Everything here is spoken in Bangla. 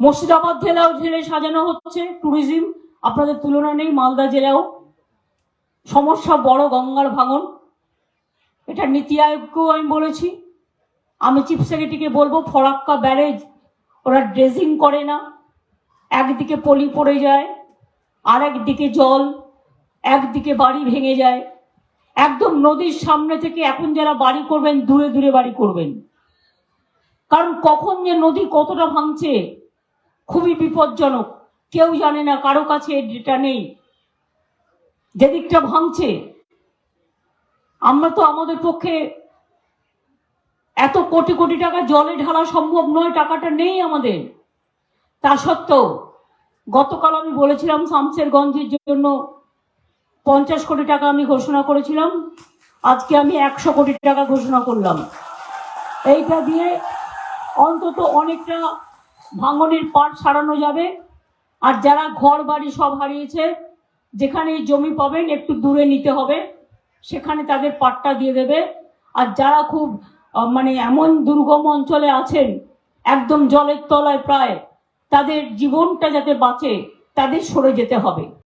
মুর্শিদাবাদ জেলাও জেলে সাজানো হচ্ছে ট্যুরিজম আপনাদের তুলনা নেই, মালদা জেলাও। সমস্যা বড় গঙ্গার ভাঙন। এটা নীতি আয়োগকেও আমি বলেছি। আমি চিফ সেক্রেটারিকে বলব, ফরাক্কা ব্যারেজ, ওরা ড্রেজিং করে না। একদিকে পলি পড়ে যায় আর একদিকে জল, একদিকে বাড়ি ভেঙে যায়। একদম নদীর সামনে থেকে এখন যারা বাড়ি করবেন, দূরে দূরে বাড়ি করবেন। কারণ কখন যে নদী কতটা ভাঙছে খুবই বিপজ্জনক। কেউ জানে না, কারও কাছে এর ডেটা নেই। যেদিকটা ভাঙছে, আমরা তো আমাদের পক্ষে এত কোটি কোটি টাকা জলে ঢালা সম্ভব নয়, টাকাটা নেই আমাদের। তা সত্ত্বেও, গতকাল আমি বলেছিলাম শামসেরগঞ্জের জন্য পঞ্চাশ কোটি টাকা আমি ঘোষণা করেছিলাম, আজকে আমি একশো কোটি টাকা ঘোষণা করলাম। এইটা দিয়ে অন্তত অনেকটা ভাঙনের পাট সারানো যাবে। আর যারা ঘর বাড়ি সব হারিয়েছে যেখানে জমি পাবেন, একটু দূরে নিতে হবে। সেখানে তাদের পাটটা দিয়ে দেবে। আর যারা খুব মানে এমন দুর্গম অঞ্চলে আছেন, একদম জলের তলায় প্রায়, তাদের জীবনটা যাতে বাঁচে, তাদের সরে যেতে হবে।